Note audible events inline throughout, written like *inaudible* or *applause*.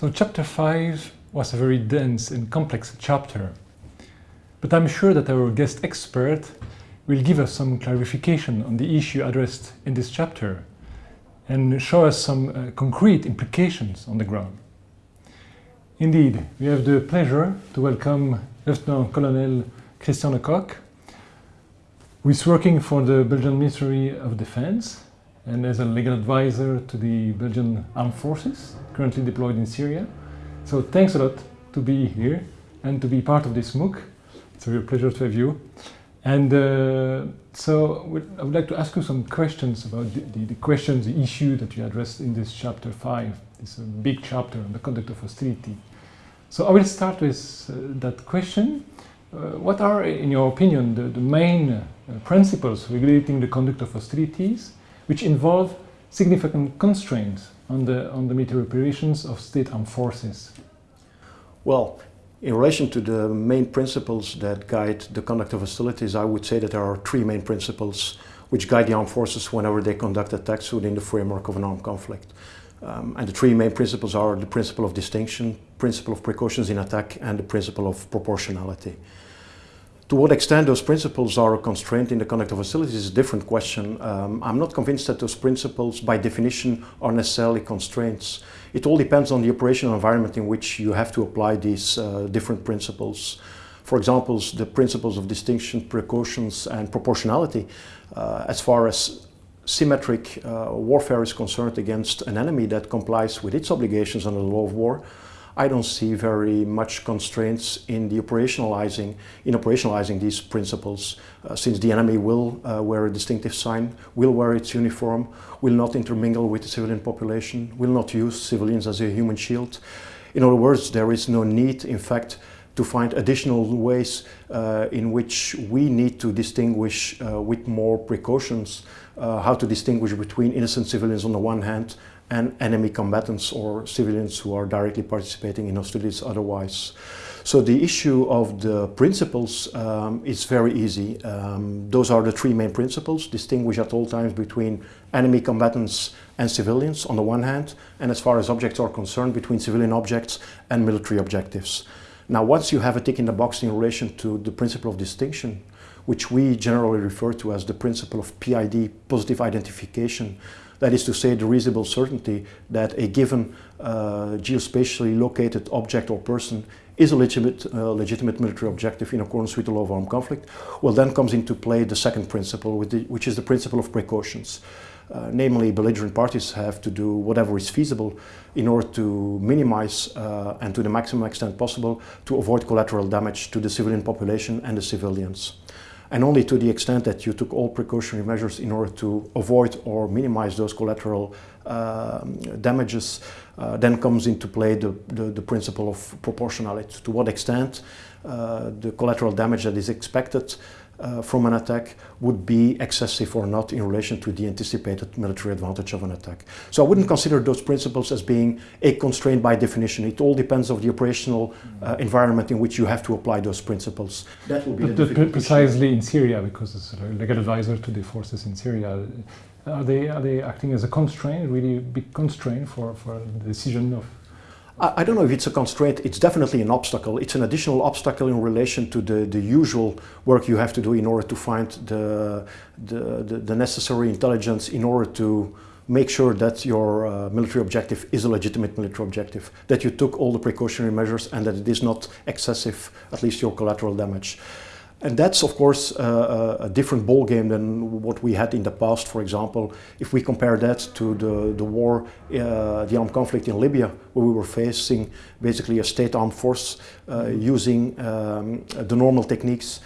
So chapter 5 was a very dense and complex chapter. But I'm sure that our guest expert will give us some clarification on the issue addressed in this chapter and show us some uh, concrete implications on the ground. Indeed, we have the pleasure to welcome Lieutenant Colonel Christian Lecoq, who is working for the Belgian Ministry of Defense and as a legal advisor to the Belgian Armed Forces, currently deployed in Syria. So thanks a lot to be here and to be part of this MOOC. It's a real pleasure to have you. And uh, so I would like to ask you some questions about the, the, the, questions, the issue that you addressed in this chapter 5, this uh, big chapter on the conduct of hostility. So I will start with uh, that question. Uh, what are, in your opinion, the, the main uh, principles regulating the conduct of hostilities which involve significant constraints on the, on the military operations of state armed forces? Well, in relation to the main principles that guide the conduct of hostilities, I would say that there are three main principles which guide the armed forces whenever they conduct attacks within the framework of an armed conflict. Um, and the three main principles are the principle of distinction, principle of precautions in attack, and the principle of proportionality. To what extent those principles are a constraint in the conduct of hostilities is a different question. Um, I'm not convinced that those principles, by definition, are necessarily constraints. It all depends on the operational environment in which you have to apply these uh, different principles. For example, the principles of distinction, precautions, and proportionality, uh, as far as symmetric uh, warfare is concerned against an enemy that complies with its obligations under the law of war, I don't see very much constraints in the operationalizing, in operationalizing these principles, uh, since the enemy will uh, wear a distinctive sign, will wear its uniform, will not intermingle with the civilian population, will not use civilians as a human shield. In other words, there is no need, in fact, to find additional ways uh, in which we need to distinguish uh, with more precautions uh, how to distinguish between innocent civilians on the one hand and enemy combatants or civilians who are directly participating in hostilities otherwise. So the issue of the principles um, is very easy. Um, those are the three main principles, distinguish at all times between enemy combatants and civilians on the one hand, and as far as objects are concerned, between civilian objects and military objectives. Now, once you have a tick in the box in relation to the principle of distinction, which we generally refer to as the principle of PID, positive identification, that is to say the reasonable certainty that a given uh, geospatially located object or person is a legitimate, uh, legitimate military objective in accordance with the law of armed conflict, well then comes into play the second principle, which is the principle of precautions. Uh, namely, belligerent parties have to do whatever is feasible in order to minimize uh, and to the maximum extent possible to avoid collateral damage to the civilian population and the civilians and only to the extent that you took all precautionary measures in order to avoid or minimize those collateral uh, damages, uh, then comes into play the, the, the, principle of proportionality. To what extent uh, the collateral damage that is expected uh, from an attack would be excessive or not in relation to the anticipated military advantage of an attack. So I wouldn't consider those principles as being a constraint by definition. It all depends on the operational uh, environment in which you have to apply those principles. That will be but precisely issue. in Syria, because it's a legal advisor to the forces in Syria. Are they, are they acting as a constraint, really big constraint for, for the decision of I don't know if it's a constraint, it's definitely an obstacle. It's an additional obstacle in relation to the, the usual work you have to do in order to find the, the, the, necessary intelligence in order to make sure that your uh, military objective is a legitimate military objective, that you took all the precautionary measures and that it is not excessive, at least your collateral damage. And that's, of course, uh, a different ballgame than what we had in the past. For example, if we compare that to the, the war, uh, the armed conflict in Libya, where we were facing basically a state armed force uh, using um, the normal techniques.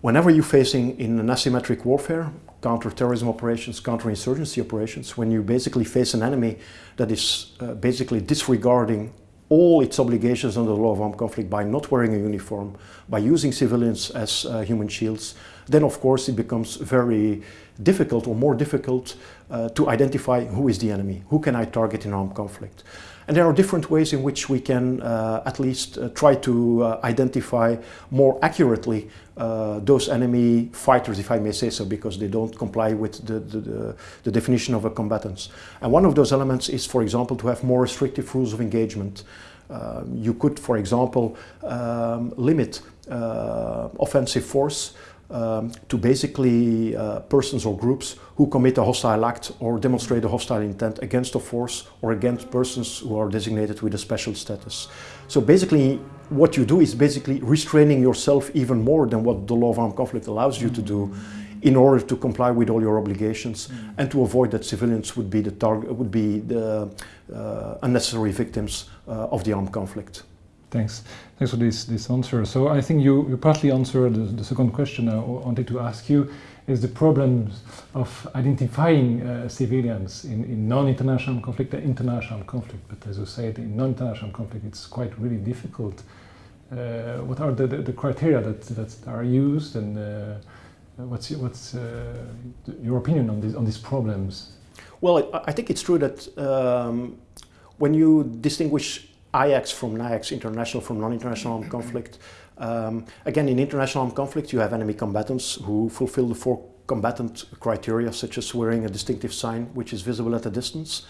Whenever you're facing in an asymmetric warfare, counter-terrorism operations, counter-insurgency operations, when you basically face an enemy that is uh, basically disregarding all its obligations under the law of armed conflict by not wearing a uniform, by using civilians as uh, human shields, then of course it becomes very difficult or more difficult uh, to identify who is the enemy, who can I target in armed conflict. And there are different ways in which we can uh, at least uh, try to uh, identify more accurately uh, those enemy fighters, if I may say so, because they don't comply with the, the, the, definition of a combatant. And one of those elements is, for example, to have more restrictive rules of engagement. Um, you could, for example, um, limit uh, offensive force um, to basically uh, persons or groups who commit a hostile act or demonstrate a hostile intent against a force or against persons who are designated with a special status. So basically what you do is basically restraining yourself even more than what the law of armed conflict allows you to do in order to comply with all your obligations mm. and to avoid that civilians would be the target would be the uh, unnecessary victims uh, of the armed conflict. Thanks. Thanks for this, this answer. So I think you, you partly answered the, the second question I wanted to ask you is the problem of identifying uh, civilians in, in non-international conflict international conflict. But as you said, in non-international conflict, it's quite really difficult. Uh, what are the, the, the, criteria that, that are used and uh, what's, what's uh, your opinion on, this, on these problems? Well, I, I think it's true that um, when you distinguish IACS from NIACS, international from non-international armed conflict. Um, again, in international armed conflict, you have enemy combatants who fulfill the four combatant criteria, such as wearing a distinctive sign which is visible at a distance.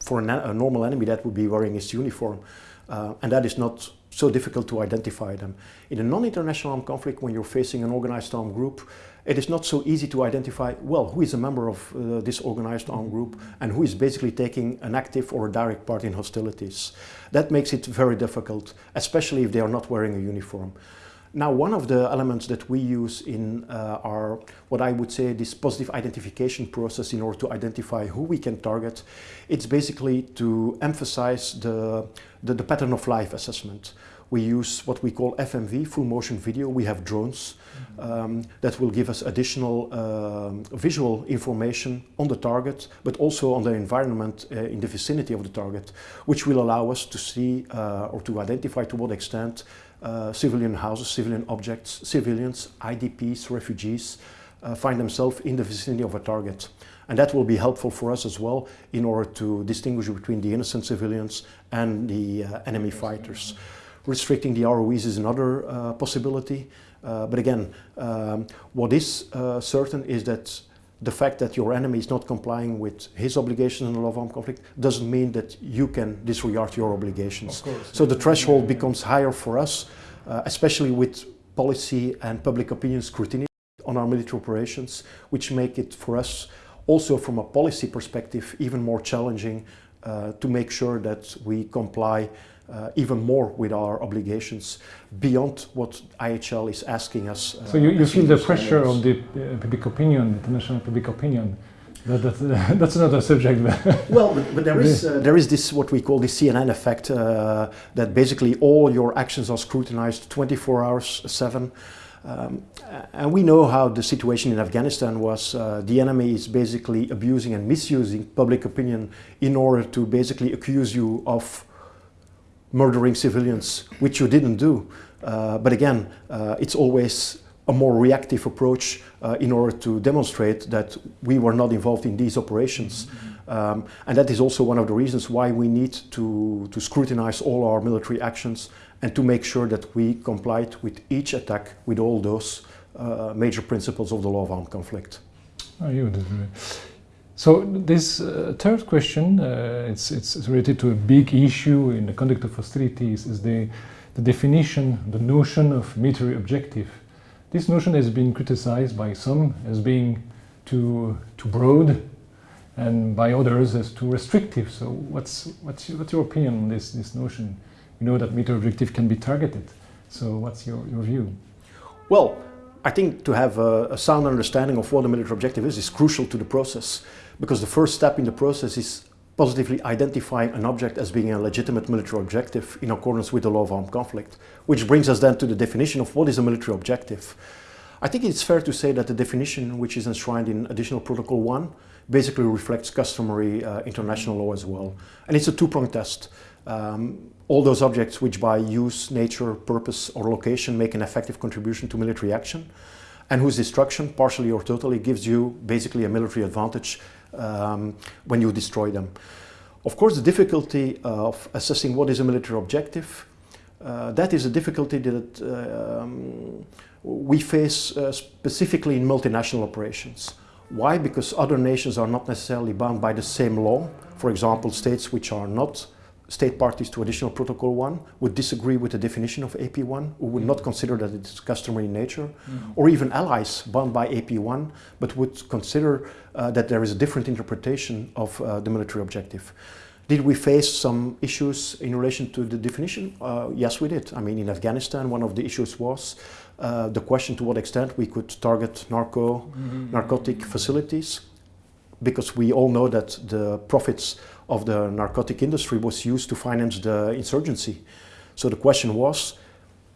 For a, a normal enemy, that would be wearing his uniform. Uh, and that is not so difficult to identify them. In a non-international armed conflict, when you're facing an organized armed group, it is not so easy to identify, well, who is a member of uh, this organized armed group and who is basically taking an active or a direct part in hostilities. That makes it very difficult, especially if they are not wearing a uniform. Now, one of the elements that we use in uh, our, what I would say, this positive identification process in order to identify who we can target, it's basically to emphasize the, the, the pattern of life assessment. We use what we call FMV, full motion video. We have drones um, that will give us additional uh, visual information on the target, but also on the environment uh, in the vicinity of the target, which will allow us to see uh, or to identify to what extent uh, civilian houses, civilian objects, civilians, IDPs, refugees, uh, find themselves in the vicinity of a target. And that will be helpful for us as well in order to distinguish between the innocent civilians and the uh, enemy fighters. Restricting the ROEs is another uh, possibility. Uh, but again, um, what is uh, certain is that the fact that your enemy is not complying with his obligations in the law of armed conflict doesn't mean that you can disregard your obligations. Course, So the threshold becomes higher for us, uh, especially with policy and public opinion scrutiny on our military operations, which make it for us also from a policy perspective even more challenging uh, to make sure that we comply uh, even more with our obligations beyond what IHL is asking us. Uh, so you, you feel the pressure of the uh, public opinion, international public opinion. That, that, *laughs* that's another subject. *laughs* well, but, but, there is *laughs* uh, there is this what we call the CNN effect uh, that basically all your actions are scrutinized 24 hours, seven. Um, and we know how the situation in Afghanistan was. Uh, the enemy is basically abusing and misusing public opinion in order to basically accuse you of murdering civilians, which you didn't do. Uh, but again, uh, it's always a more reactive approach uh, in order to demonstrate that we were not involved in these operations. Um, and that is also one of the reasons why we need to, to scrutinize all our military actions and to make sure that we complied with each attack with all those uh, major principles of the law of armed conflict. Oh, you did. So this uh, third question, uh, it's, it's related to a big issue in the conduct of hostilities, is the, the definition, the notion of military objective. This notion has been criticized by some as being too, too broad and by others as too restrictive. So what's, what's, what's your opinion on this, this notion? You know that military objective can be targeted. So what's your, your view? Well, I think to have a, a, sound understanding of what a military objective is is crucial to the process because the first step in the process is positively identifying an object as being a legitimate military objective in accordance with the law of armed conflict, which brings us then to the definition of what is a military objective. I think it's fair to say that the definition which is enshrined in Additional Protocol 1 basically reflects customary uh, international law as well. And it's a two-pronged test. Um, all those objects which by use, nature, purpose or location make an effective contribution to military action. and whose destruction, partially or totally, gives you basically a military advantage um, when you destroy them. Of course, the difficulty of assessing what is a military objective, uh, that is a difficulty that uh, um, we face uh, specifically in multinational operations. Why? Because other nations are not necessarily bound by the same law. For example, states which are not state parties to additional protocol 1 would disagree with the definition of AP1, who would not consider that it is customary in nature, mm. or even allies bound by AP1, but would consider uh, that there is a different interpretation of uh, the military objective. Did we face some issues in relation to the definition? Uh, yes, we did. I mean, in Afghanistan, one of the issues was uh, the question to what extent we could target narco, mm -hmm. narcotic facilities, because we all know that the profits of the narcotic industry was used to finance the insurgency. So the question was,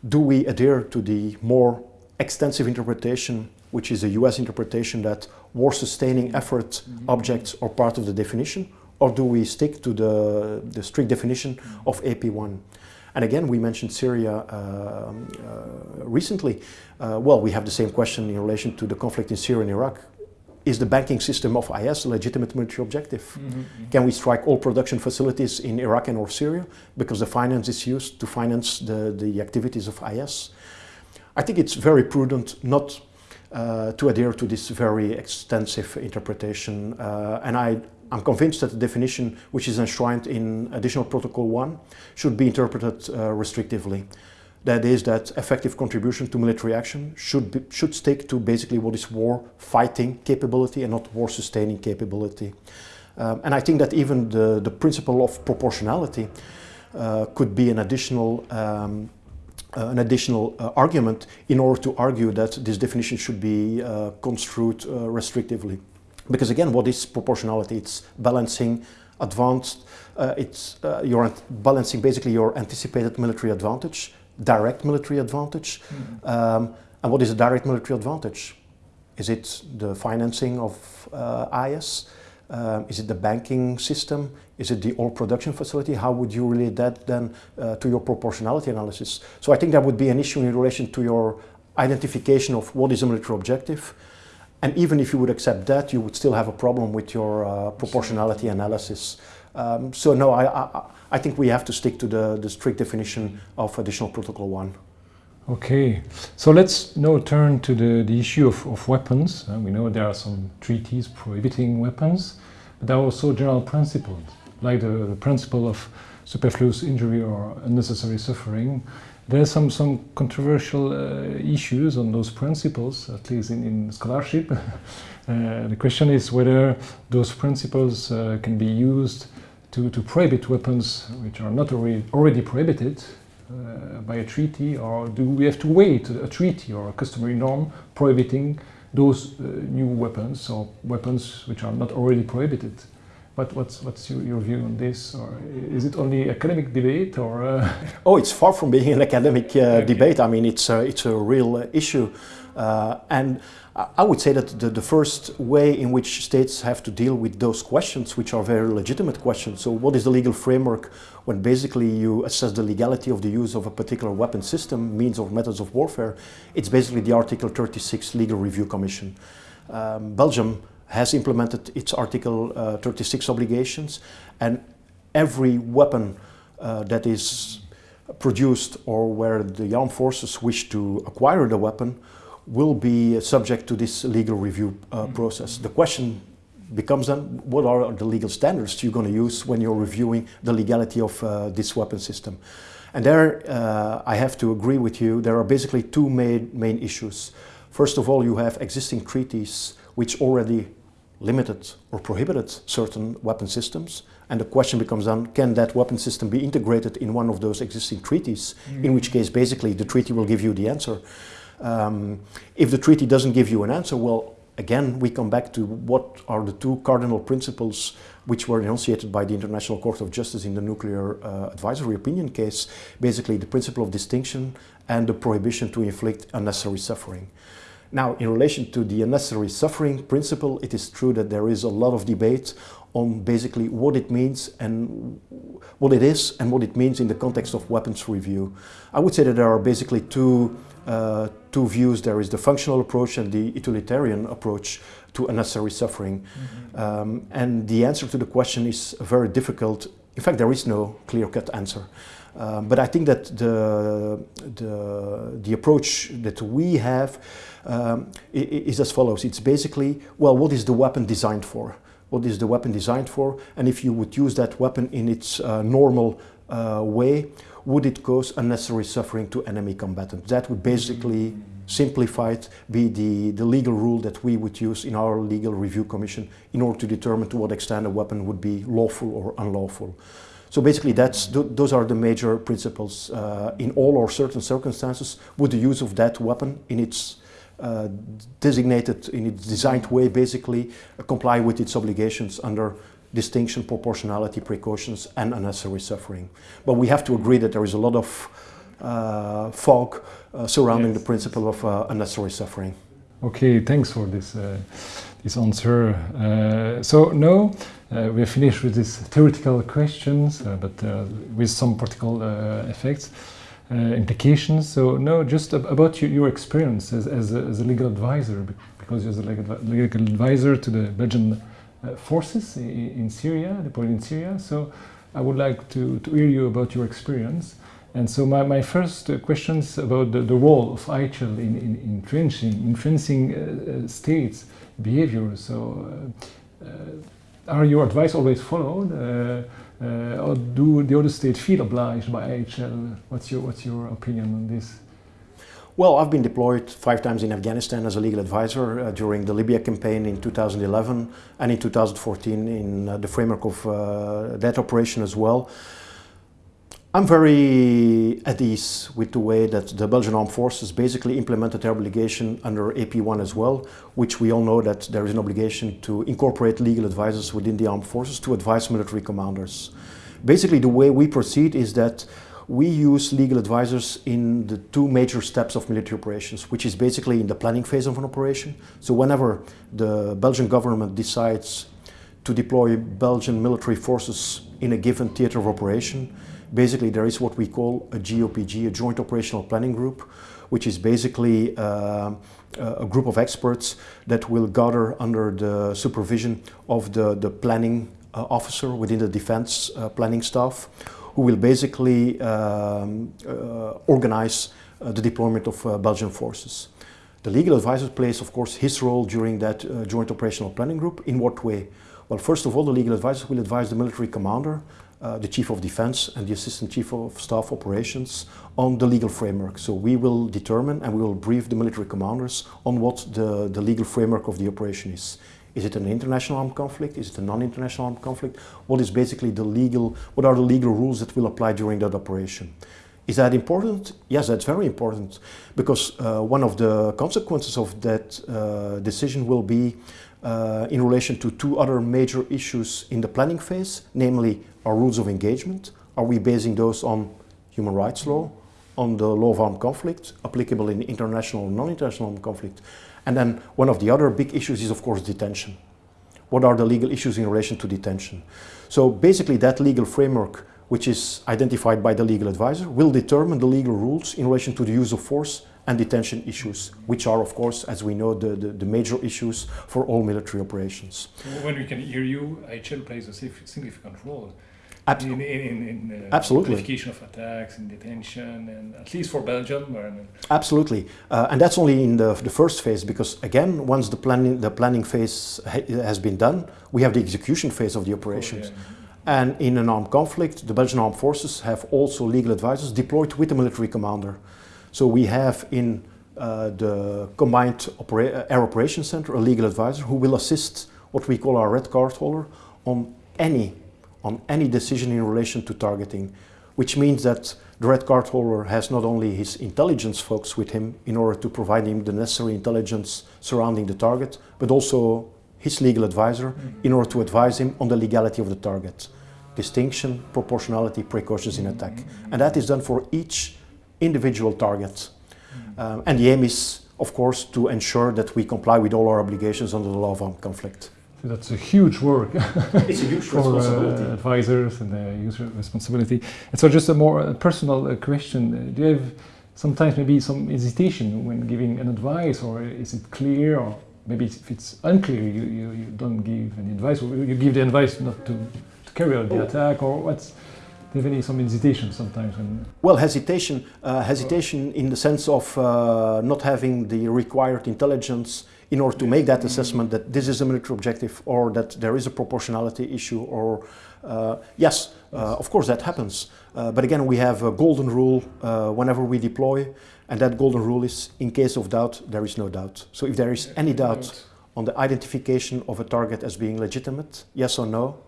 do we adhere to the more extensive interpretation, which is a US interpretation that war-sustaining effort mm -hmm. objects are part of the definition, or do we stick to the, the strict definition mm of AP1? And again, we mentioned Syria uh, uh, recently. Uh, well, we have the same question in relation to the conflict in Syria and Iraq is the banking system of IS a legitimate military objective? Mm -hmm. Can we strike all production facilities in Iraq and or Syria because the finance is used to finance the, the activities of IS? I think it's very prudent not uh, to adhere to this very extensive interpretation. Uh, and I, I'm convinced that the definition which is enshrined in additional protocol 1 should be interpreted uh, restrictively. That is that effective contribution to military action should, be, should stick to basically what is war fighting capability and not war sustaining capability. Um, and I think that even the, the principle of proportionality uh, could be an additional um, uh, an additional uh, argument in order to argue that this definition should be uh, construed uh, restrictively. Because again, what is proportionality? It's balancing advanced, uh, it's you're balancing basically your anticipated military advantage direct military advantage. Mm -hmm. um, and what is a direct military advantage? Is it the financing of uh, IS? Um, is it the banking system? Is it the oil production facility? How would you relate that then uh, to your proportionality analysis? So I think that would be an issue in relation to your identification of what is a military objective. And even if you would accept that, you would still have a problem with your uh, proportionality analysis. Um, so no, I, I, I, think we have to stick to the, the strict definition of additional protocol 1. Okay, so let's now turn to the, the issue of, of weapons. Uh, we know there are some treaties prohibiting weapons, but there are also general principles, like the, the principle of superfluous injury or unnecessary suffering. There are some, some controversial uh, issues on those principles, at least in, in scholarship. *laughs* uh, the question is whether those principles uh, can be used to, to prohibit weapons which are not already, already prohibited uh, by a treaty, or do we have to wait a treaty or a customary norm prohibiting those uh, new weapons or weapons which are not already prohibited? But what's, what's your, your, view on this? Or is it only academic debate or? Uh... *laughs* Oh, it's far from being an academic uh, okay. debate. I mean, it's a, it's a real issue. Uh, and I would say that the, the, first way in which states have to deal with those questions, which are very legitimate questions. So what is the legal framework when basically you assess the legality of the use of a particular weapon system, means or methods of warfare? It's basically the Article 36 Legal Review Commission. Um, Belgium has implemented its Article uh, 36 obligations and every weapon uh, that is produced or where the armed forces wish to acquire the weapon will be subject to this legal review uh, mm-hmm. process. The question becomes then, what are the legal standards you're going to use when you're reviewing the legality of uh, this weapon system? And there, uh, I have to agree with you, there are basically two main, main issues. First of all, you have existing treaties which already limited or prohibited certain weapon systems. And the question becomes then, can that weapon system be integrated in one of those existing treaties? Mm. In which case, basically, the treaty will give you the answer. Um, if the treaty doesn't give you an answer, well, again, we come back to what are the two cardinal principles which were enunciated by the International Court of Justice in the nuclear uh, advisory opinion case, basically the principle of distinction and the prohibition to inflict unnecessary suffering. Now, in relation to the unnecessary suffering principle, it is true that there is a lot of debate on basically what it means and what it is and what it means in the context of weapons review. I would say that there are basically two, uh, two views. There is the functional approach and the utilitarian approach to unnecessary suffering. Mm -hmm. um, and the answer to the question is very difficult. In fact, there is no clear-cut answer. Um, but I think that the, the, the approach that we have um, is as follows. It's basically, well, what is the weapon designed for? What is the weapon designed for? And if you would use that weapon in its uh, normal uh, way, would it cause unnecessary suffering to enemy combatants? That would basically, simplified, be the, the legal rule that we would use in our legal review commission in order to determine to what extent a weapon would be lawful or unlawful. So basically that's, th those are the major principles. Uh, in all or certain circumstances, would the use of that weapon in its uh, designated, in its designed way, basically uh, comply with its obligations under distinction, proportionality, precautions, and unnecessary suffering. But we have to agree that there is a lot of uh, fog uh, surrounding yes. the principle of uh, unnecessary suffering. Okay, thanks for this, this answer. so now, uh, we are finished with these theoretical questions, uh, but uh, with some practical effects, implications. So no, just ab about your, your experience as, as a, as, a, legal advisor, because you're the legal advisor to the Belgian forces in, in, Syria, deployed in Syria. So I would like to, to hear you about your experience. And so my, my first uh, questions about the, the role of IHL in, in, in influencing, uh, states' behavior. So uh, are your advice always followed? Uh, uh, or do the other states feel obliged by IHL? What's your, what's your opinion on this? Well, I've been deployed five times in Afghanistan as a legal advisor uh, during the Libya campaign in 2011 and in 2014 in uh, the framework of uh, that operation as well. I'm very at ease with the way that the Belgian Armed Forces basically implemented their obligation under AP1 as well, which we all know that there is an obligation to incorporate legal advisors within the armed forces to advise military commanders. Basically, the way we proceed is that we use legal advisors in the two major steps of military operations, which is basically in the planning phase of an operation. So whenever the Belgian government decides to deploy Belgian military forces in a given theater of operation, basically there is what we call a GOPG, a Joint Operational Planning Group, which is basically uh, a group of experts that will gather under the supervision of the, the planning uh, officer within the defense uh, planning staff, who will basically um, uh, organize uh, the deployment of uh, Belgian forces. The legal advisor plays, of course, his role during that Joint Operational Planning Group. In what way? Well, first of all, the legal advisor will advise the military commander uh, the Chief of Defense and the Assistant Chief of Staff Operations on the legal framework. So we will determine and we will brief the military commanders on what the, the legal framework of the operation is. Is it an international armed conflict? Is it a non-international armed conflict? What is basically the legal, what are the legal rules that will apply during that operation? Is that important? Yes, that's very important because uh, one of the consequences of that uh, decision will be uh, in relation to two other major issues in the planning phase, namely our rules of engagement. Are we basing those on human rights law, on the law of armed conflict, applicable in international and non-international armed conflict? And then one of the other big issues is of course detention. What are the legal issues in relation to detention? So basically that legal framework which is identified by the legal advisor will determine the legal rules in relation to the use of force and detention issues, which are, of course, as we know, the, the, the major issues for all military operations. When we can hear you, IHL plays a significant role Abs in, in, in uh, Absolutely. of attacks and detention, and at least for Belgium. Absolutely, uh, and that's only in the, the first phase because again, once the planning the planning phase ha has been done, we have the execution phase of the operations. Oh, yeah. And in an armed conflict, the Belgian armed forces have also legal advisors deployed with the military commander. So we have in uh, the Combined Opera Air Operations Center a legal advisor who will assist what we call our red card holder on any, on any decision in relation to targeting, which means that the red card holder has not only his intelligence folks with him in order to provide him the necessary intelligence surrounding the target, but also his legal advisor in order to advise him on the legality of the target. Distinction, proportionality, precautions in attack. And that is done for each individual targets. Um, and the aim is, of course, to ensure that we comply with all our obligations under the law of armed conflict. So that's a huge work *laughs* It's a huge for responsibility. uh, advisors and uh, user responsibility. And so, just a more uh, personal uh, question: uh, Do you have sometimes maybe some hesitation when giving an advice, or is it clear, or maybe if it's unclear, you, you, you don't give any advice, or you give the advice not to, to carry out the Oh. attack, or what's do you have any some hesitation sometimes Well, hesitation, uh, hesitation in the sense of uh, not having the required intelligence in order to make that assessment that this is a military objective or that there is a proportionality issue or uh, yes, uh, of course that happens. Uh, but again, we have a golden rule uh, whenever we deploy and that golden rule is in case of doubt, there is no doubt. So if there is any doubt on the identification of a target as being legitimate, yes or no,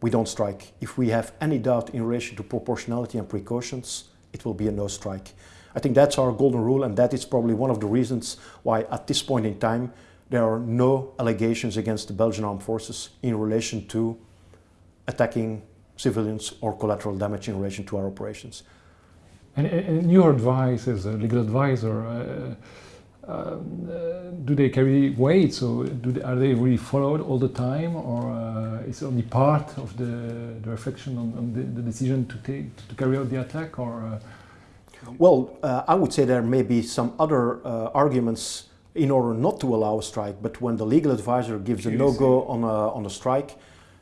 we don't strike. If we have any doubt in relation to proportionality and precautions, it will be a no strike. I think that's our golden rule, and that is probably one of the reasons why, at this point in time, there are no allegations against the Belgian armed forces in relation to attacking civilians or collateral damage in relation to our operations. And, and your advice as a legal advisor, uh, um, uh, do they carry weight? So do they, are they really followed all the time, or uh, is it only part of the, the reflection on, on the, the decision to take to carry out the attack, or? Uh, Well, uh, I would say there may be some other uh, arguments in order not to allow a strike, but when the legal advisor gives a no-go on a, on a strike,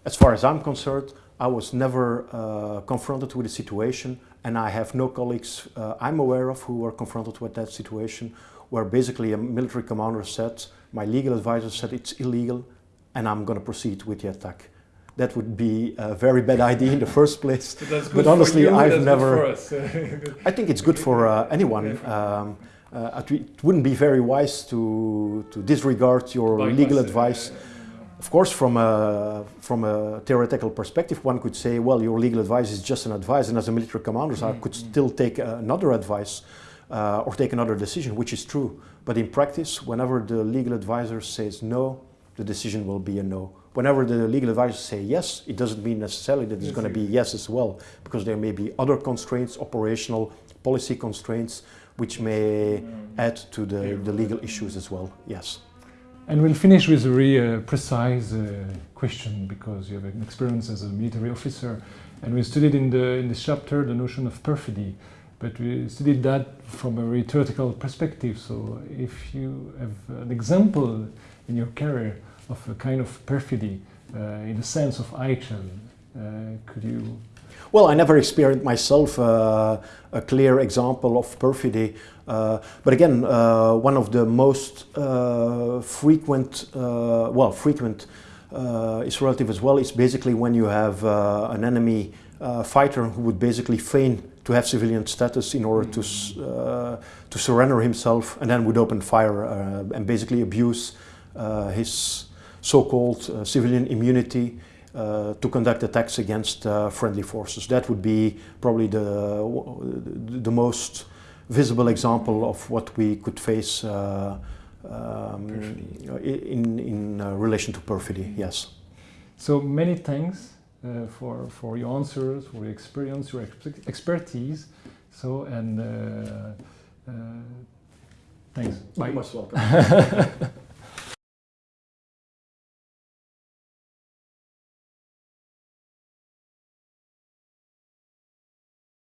as far as I'm concerned, I was never uh, confronted with a situation, and I have no colleagues uh, I'm aware of who were confronted with that situation, where basically a military commander said, my legal advisor said it's illegal, and I'm going to proceed with the attack. That would be a very bad *laughs* idea in the first place. But honestly, I've never-. I think it's good for uh, anyone. Um, uh, it wouldn't be very wise to, to disregard your legal advice. Of course, from a, from a theoretical perspective, one could say, well, your legal advice is just an advice, and as a military commander, I could still take uh, another advice uh, or take another decision, which is true. But in practice, whenever the legal advisor says no, the decision will be a no. Whenever the legal advisors say yes, it doesn't mean necessarily that it's Yes, going to be yes as well, because there may be other constraints, operational, policy constraints, which may add to the, the legal issues as well. Yes. And we'll finish with a very uh, precise uh, question because you have an experience as a military officer, and we studied in the in this chapter the notion of perfidy, but we studied that from a very theoretical perspective. So, if you have an example in your career of a kind of perfidy uh, in the sense of IHL, uh, could you? Well, I never experienced myself uh, a clear example of perfidy, uh, but again, uh, one of the most uh, frequent, well, frequent is relative as well. Is basically when you have an enemy fighter who would basically feign to have civilian status in order to uh, to surrender himself, and then would open fire uh, and basically abuse uh, his so-called uh, civilian immunity uh, to conduct attacks against uh, friendly forces. That would be probably the, the most visible example of what we could face uh, um, in, in uh, relation to perfidy, yes. So many thanks uh, for for your answers, for your experience, your expe- expertise. So and uh, uh, thanks. Bye. You're most welcome. *laughs*